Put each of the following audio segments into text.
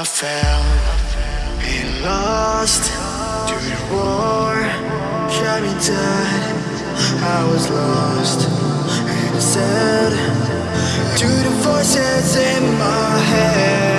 I fell. And lost to the war. Shot me dead. I was lost. And sad To the voices in my head.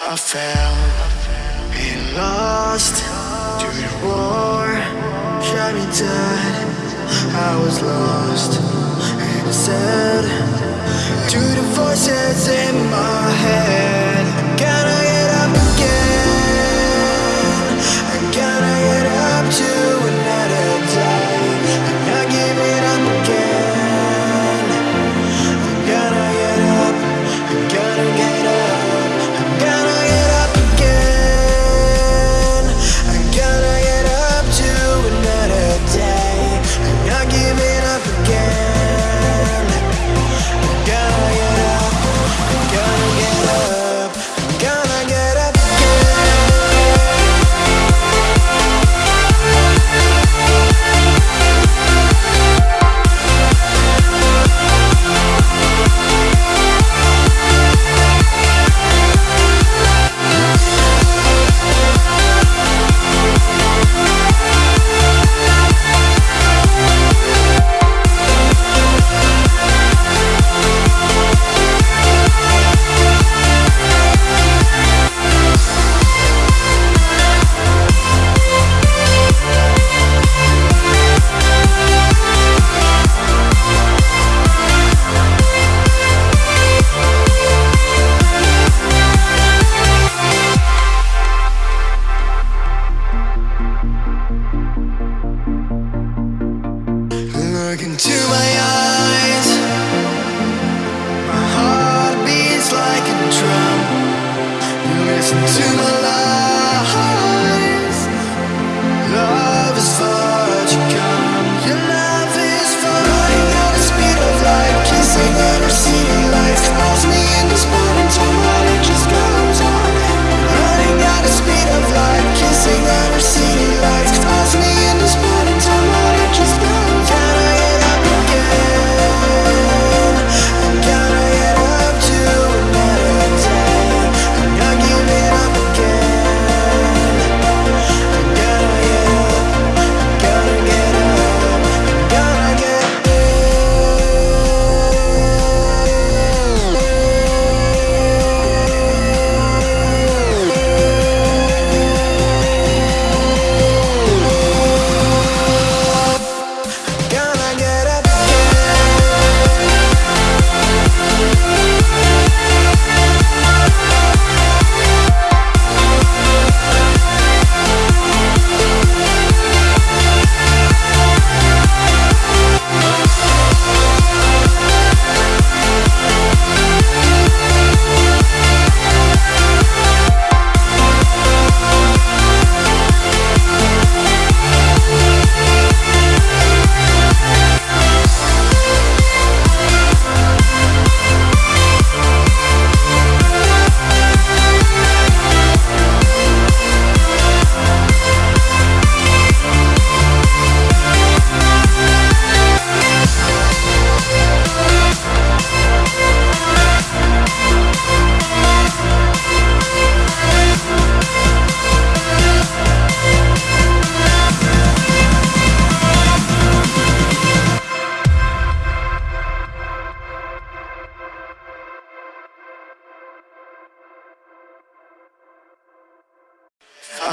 I fell and lost to war. shot me dead. I was lost and sad to the voices in my head.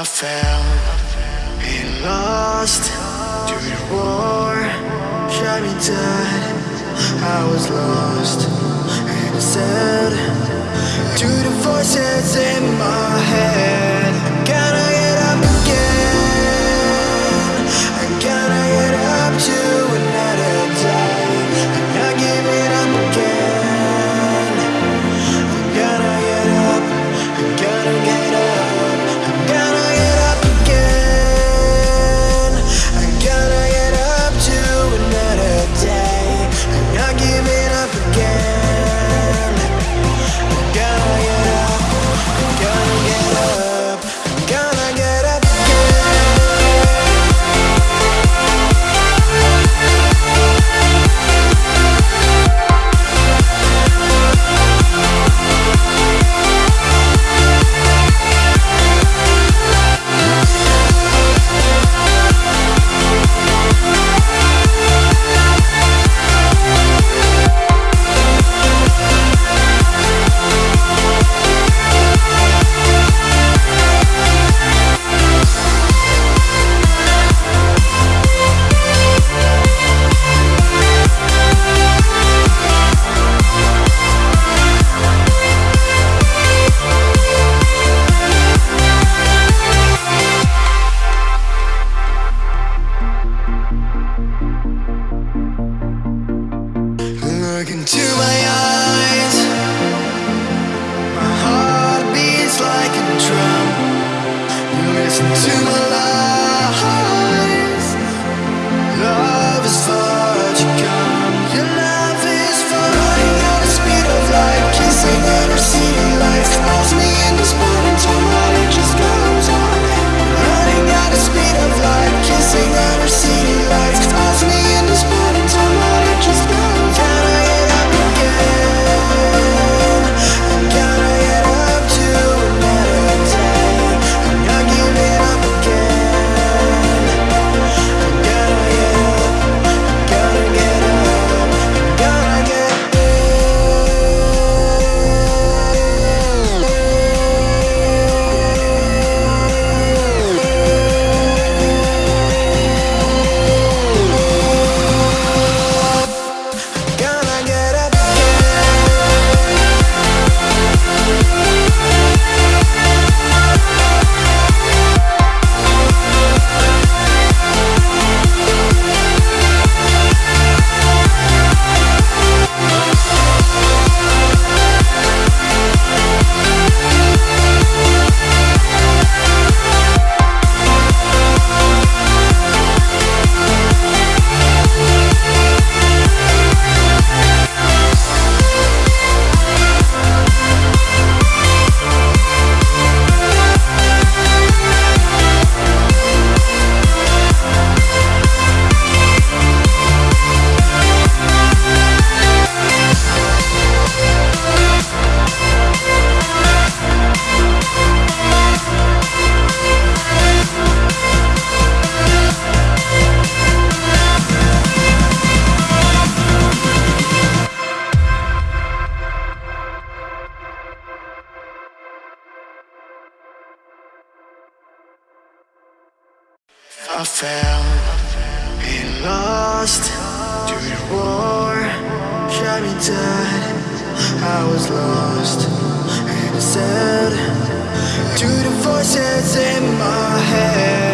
I fell. And lost to the war. Shot me dead. I was lost. And sad To the voices in my head. I fell and lost to your war. Shot me dead. I was lost. And sad To the voices in my head.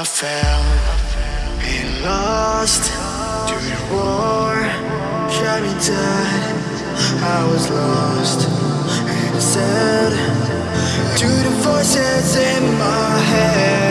I fell. Being lost to war. Shot me dead. I was lost. And sad To the voices in my head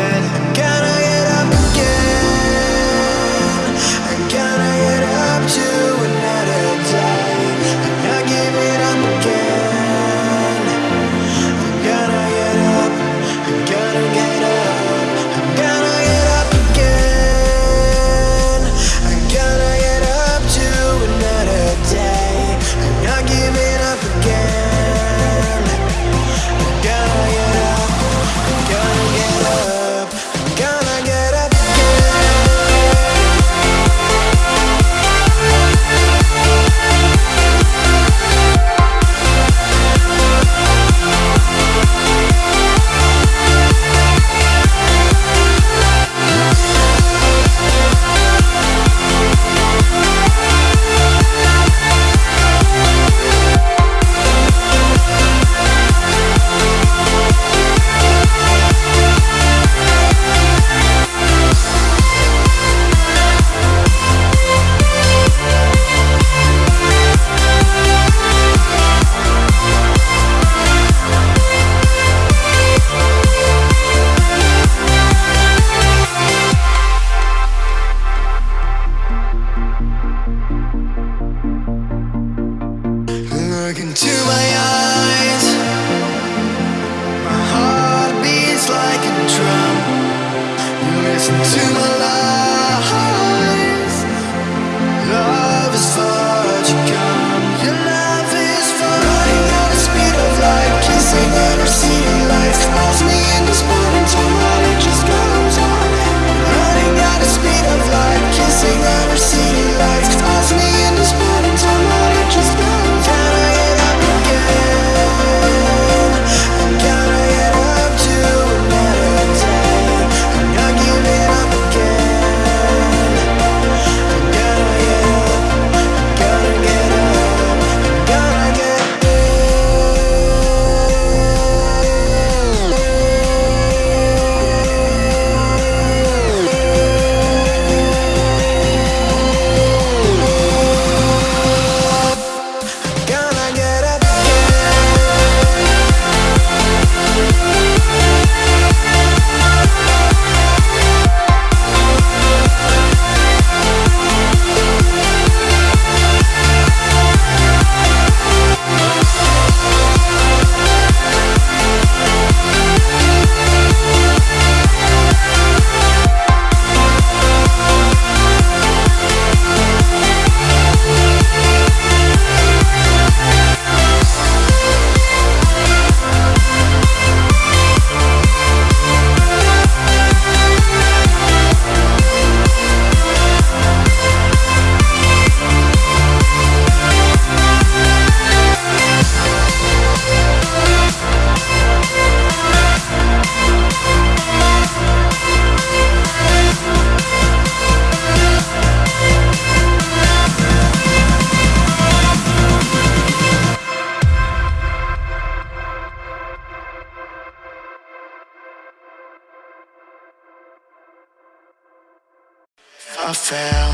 I fell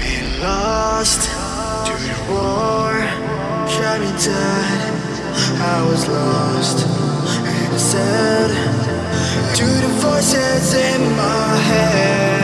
and lost to war, roar, shot me dead. I was lost and sad to the voices in my head.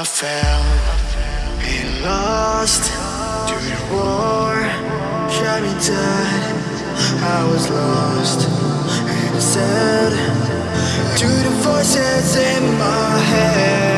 I fell. And lost to your war. Shot me dead. I was lost. And sad To the voices in my head.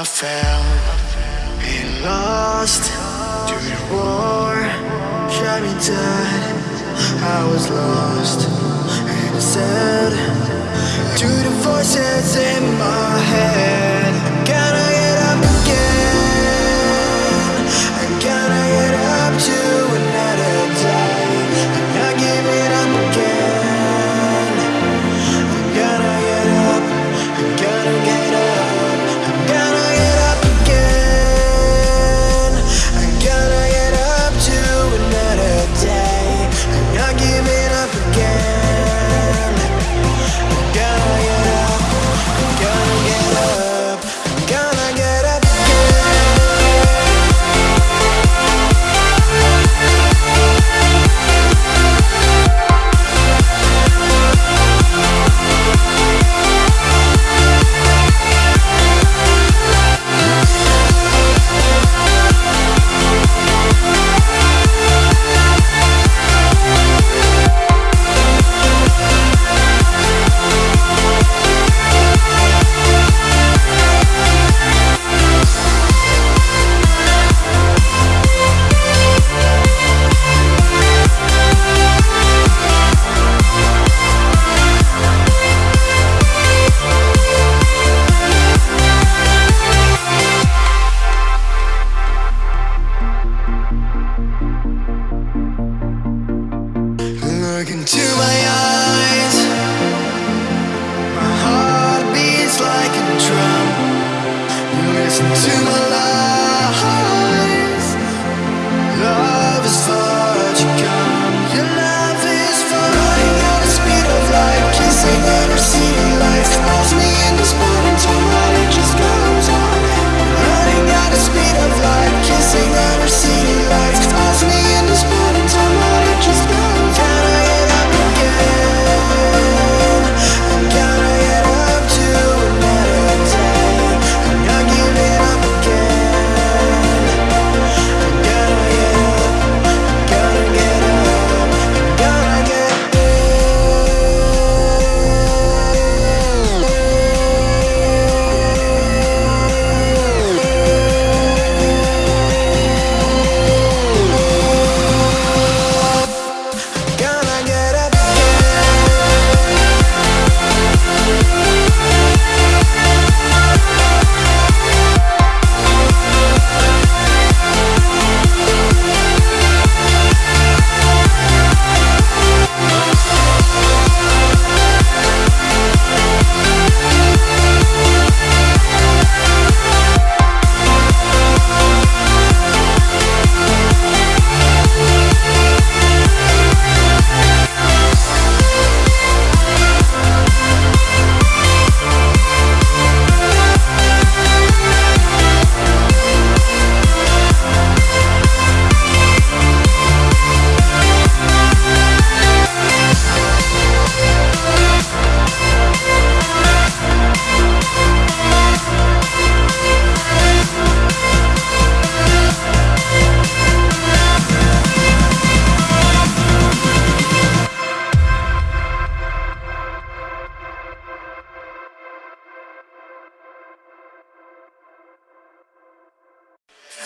I fell. And lost to your roar Shot me dead. I was lost. And sad To the voices in my head.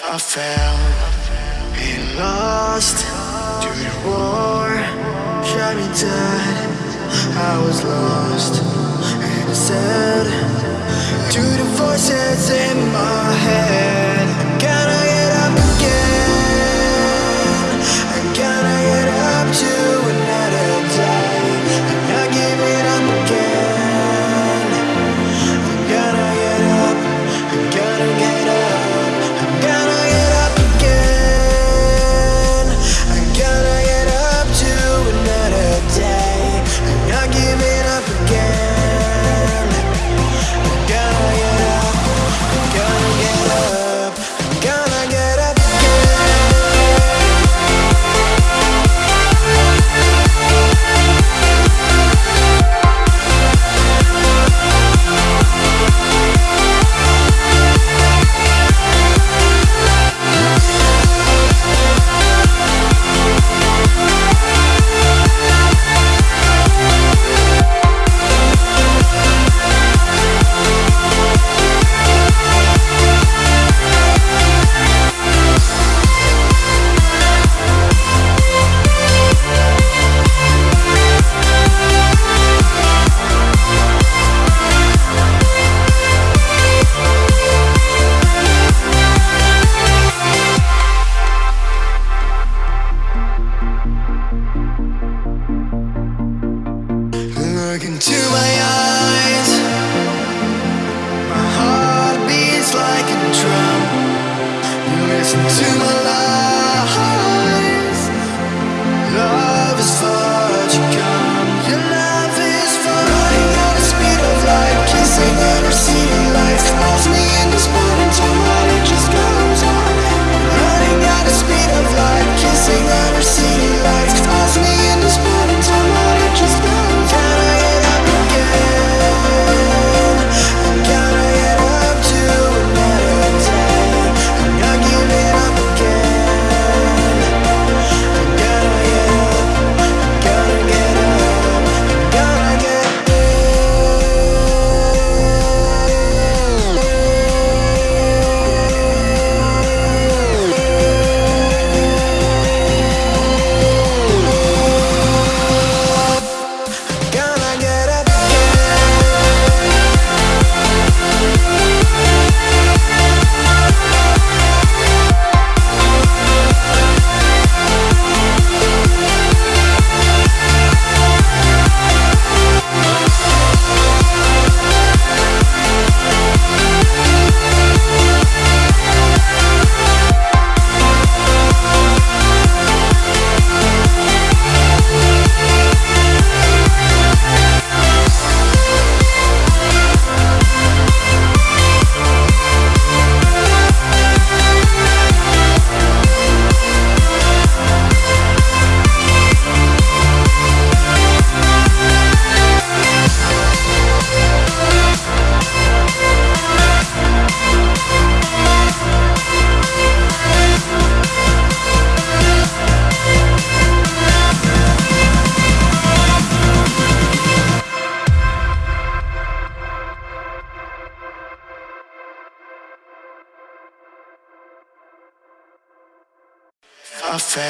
I fell and lost to the war. Shot me dead I was lost. And sad To the voices in my head.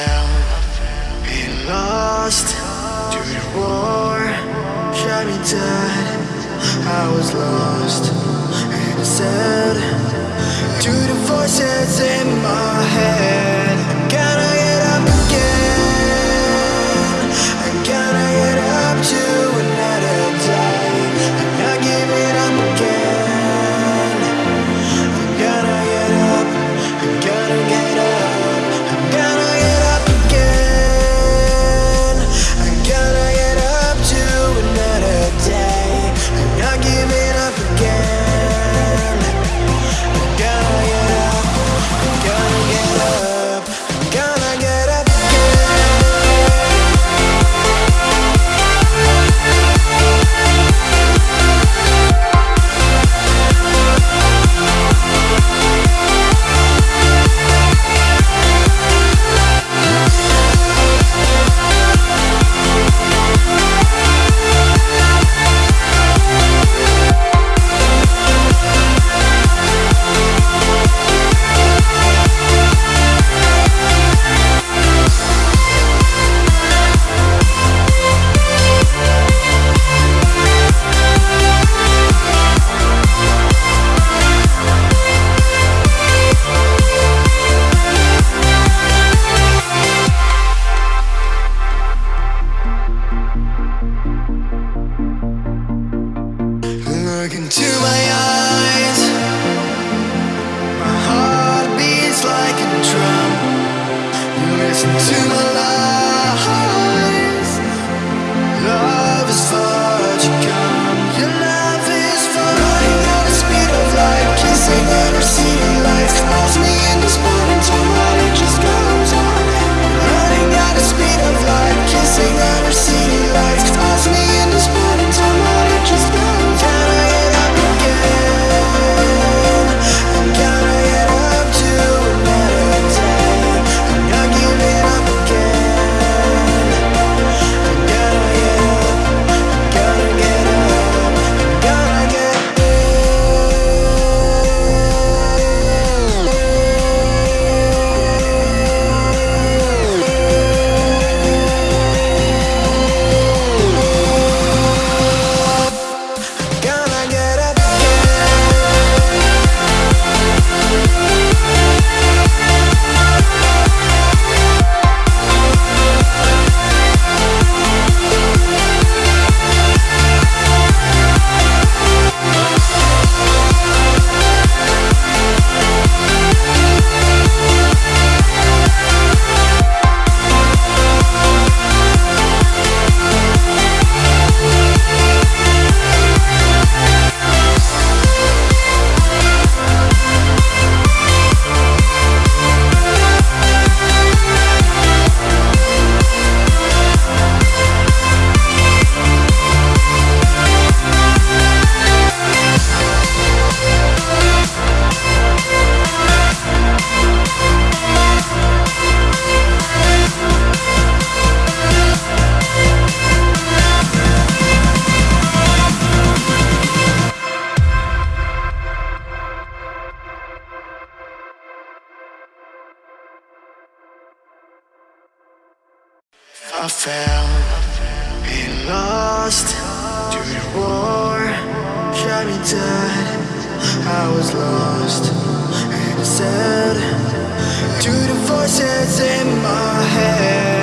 fell and lost to the war. Shot me dead. I was lost and sad to the voices in my head. Lost. Lost during war. Shot me dead. I was lost. And sad To the voices in my head.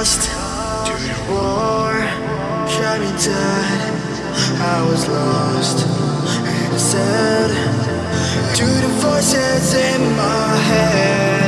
Cause me in this morning time, it just goes on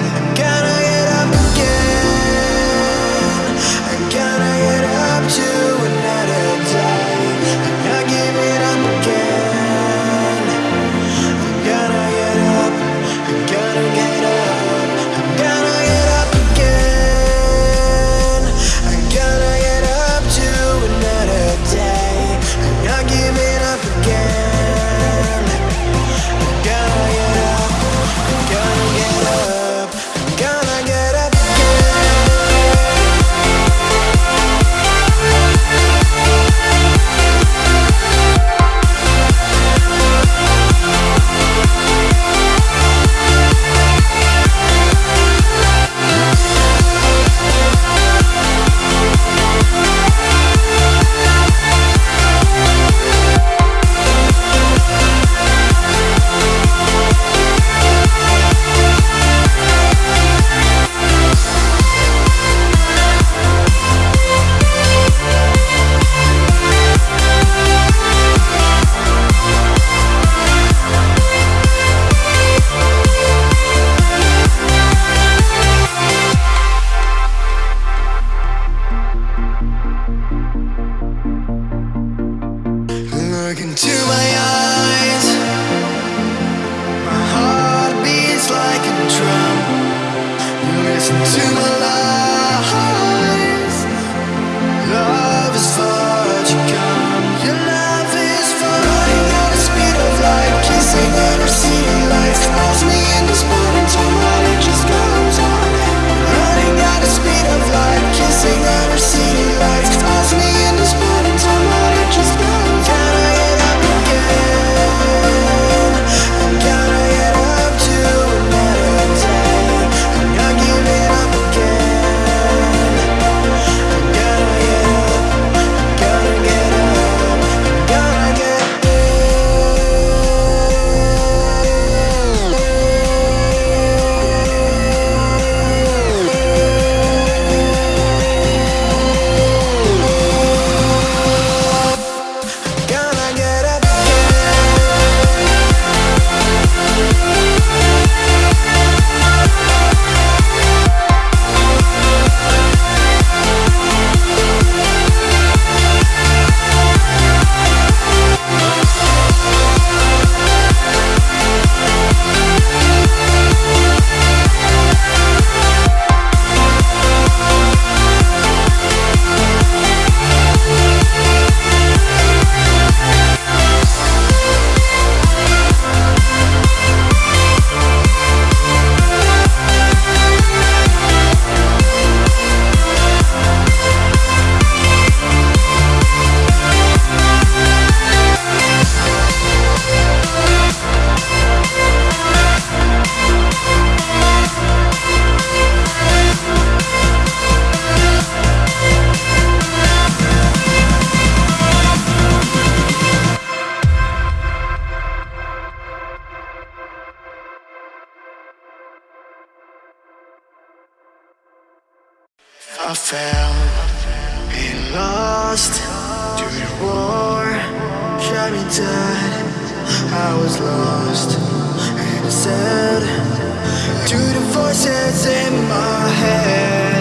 lost. During war Shot me dead, I was lost. And sad To the voices in my head.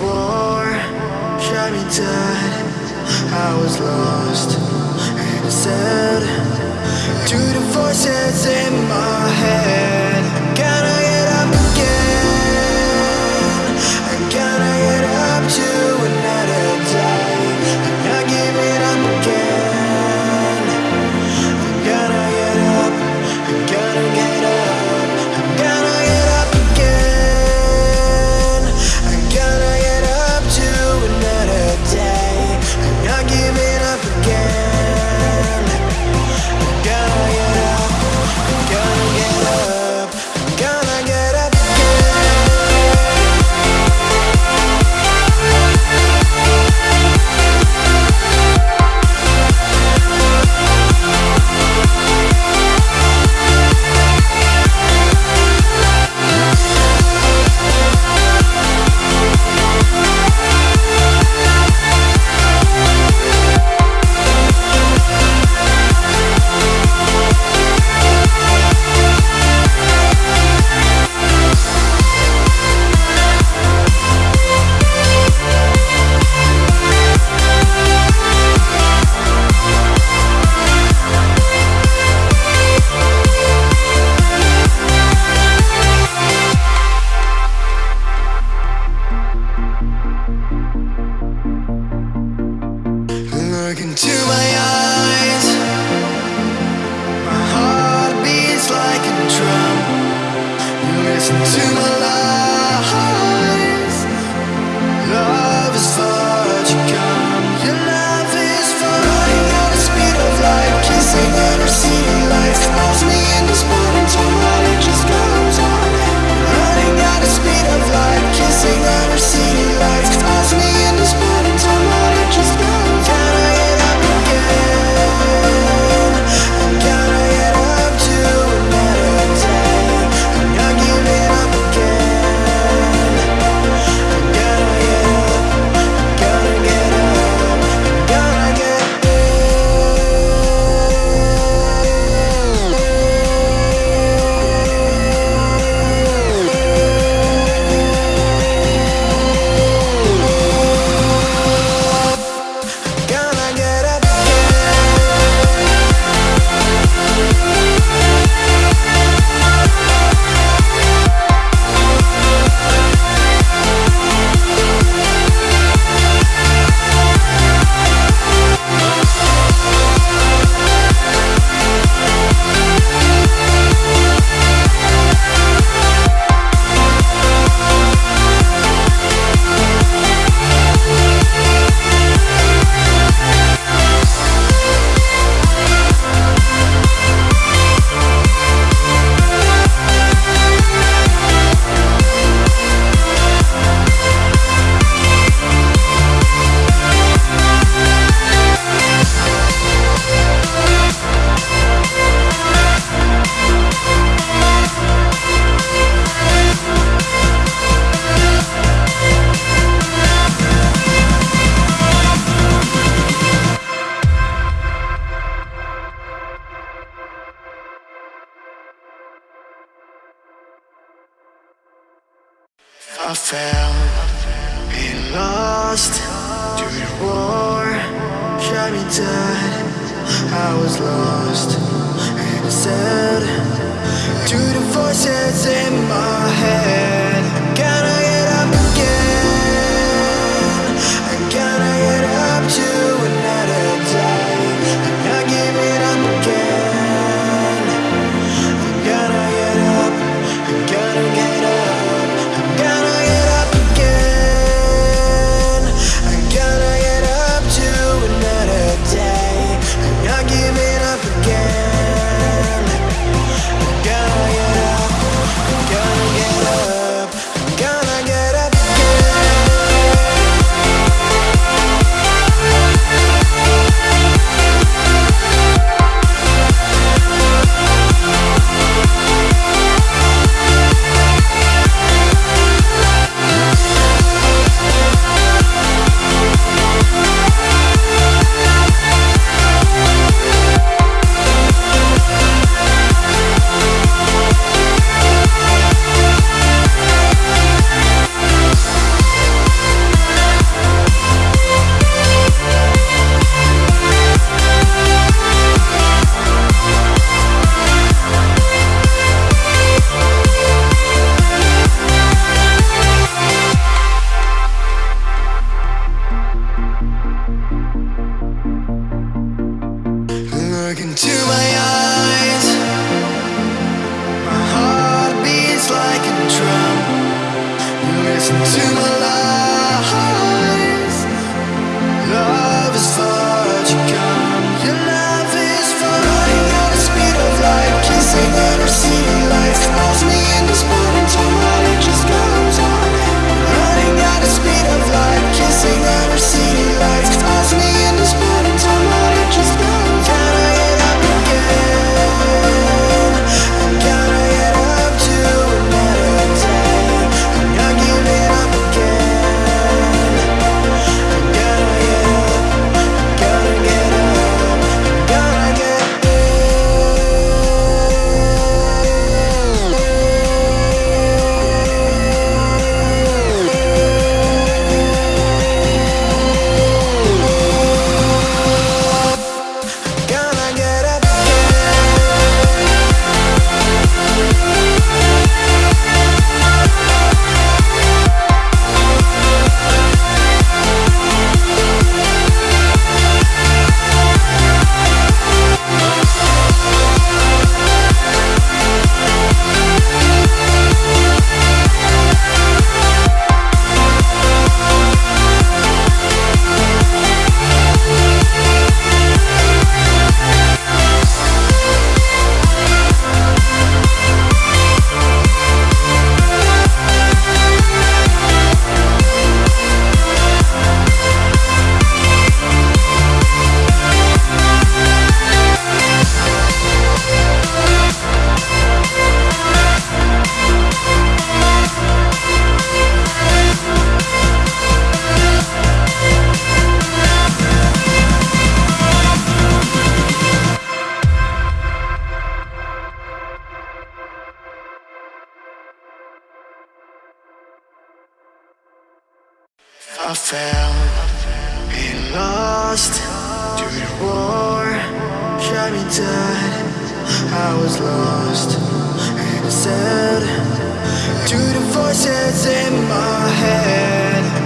war me dead. I was lost. And sad To the voices in my head. time died, I was lost and sad to the voices in my head. war shot me dead I was lost. And sad To the voices in my head.